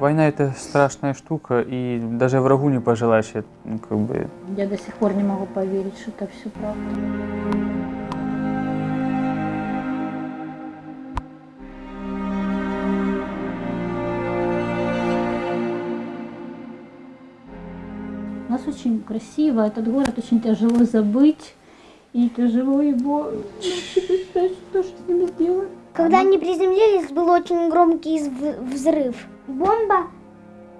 Война это страшная штука, и даже врагу не пожелаешь, ну, как бы, Я до сих пор не могу поверить, что это все правда. У нас очень красиво, этот город очень тяжело забыть. И тяжело его что же с ним сделать. Когда они приземлились, был очень громкий взрыв. Бомба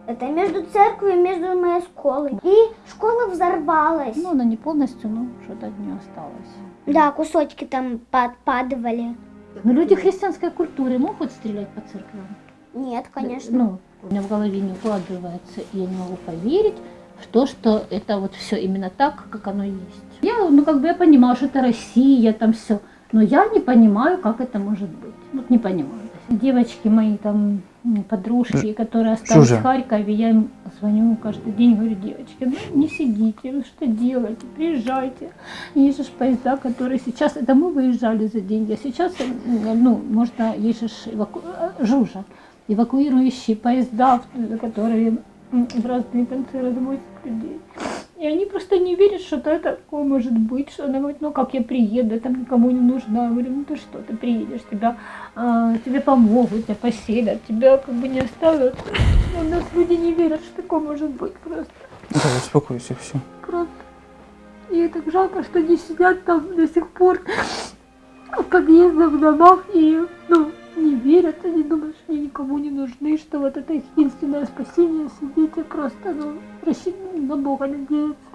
это между церковью и между моей школой. И школа взорвалась. Ну, она не полностью, но что-то от нее осталось. Да, кусочки там подпадывали. Но люди христианской культуры могут стрелять по церквям? Нет, конечно. Ну, у меня в голове не укладывается, и я не могу поверить в то, что это вот все именно так, как оно есть. Я, ну, как бы я понимала, что это Россия, там все, но я не понимаю, как это может быть. Вот не понимаю. Девочки мои там, подружки, которые остались Жужа. в Харькове, я им звоню каждый день, говорю, девочки, ну не сидите, вы что делаете, приезжайте. Есть же поезда, которые сейчас, это мы выезжали за деньги, а сейчас, м, ну, можно, есть же эваку- э, Жужа, эвакуирующие поезда, которые в разные концы развозят людей. И они просто не верят, что это такое может быть, что она говорит, ну как я приеду, я там никому не нужна. Я говорю, ну ты что, ты приедешь, тебя, а, тебе помогут, тебя поселят, тебя как бы не оставят. У нас люди не верят, что такое может быть просто. так, успокойся, все. Просто. И так жалко, что они сидят там до сих пор в подъездах, в домах и ну, не верят, они думают, никому не нужны, что вот это их единственное спасение, сидеть и просто ну, рассчитывать на Бога надеяться.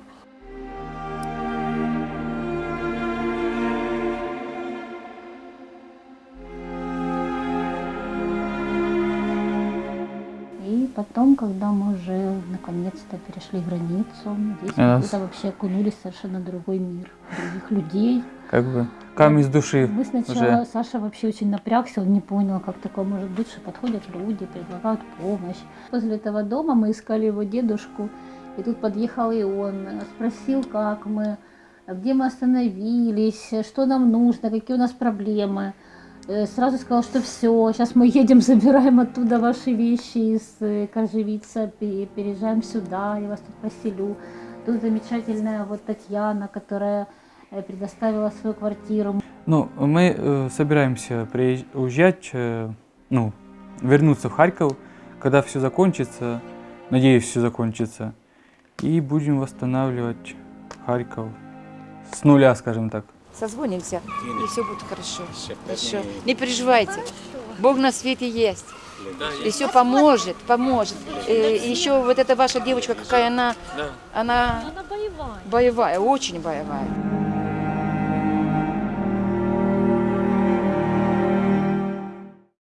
Потом, когда мы уже наконец-то перешли границу, здесь И мы куда окунулись вообще в совершенно другой мир, других людей. Как бы камень с души Мы сначала, уже. Саша вообще очень напрягся, он не понял, как такое может быть, что подходят люди, предлагают помощь. Возле этого дома мы искали его дедушку, и тут подъехал и он, спросил, как мы, где мы остановились, что нам нужно, какие у нас проблемы. Э, Сразу сказал, что все, сейчас мы едем, забираем оттуда ваши вещи из э, Кожевица, пе- переезжаем сюда, я вас тут поселю. Тут замечательная вот Татьяна, которая э, предоставила свою квартиру. Ну, мы э, собираемся уезжать, э, ну, вернуться в Харьков, когда все закончится, надеюсь, все закончится, и будем восстанавливать Харьков с нуля, скажем так. Созвонимся, и все будет хорошо. Хорошо. Не переживайте. Бог на свете есть. И все поможет, поможет. Э, И еще вот эта ваша девочка, какая она, она Она боевая. боевая, очень боевая.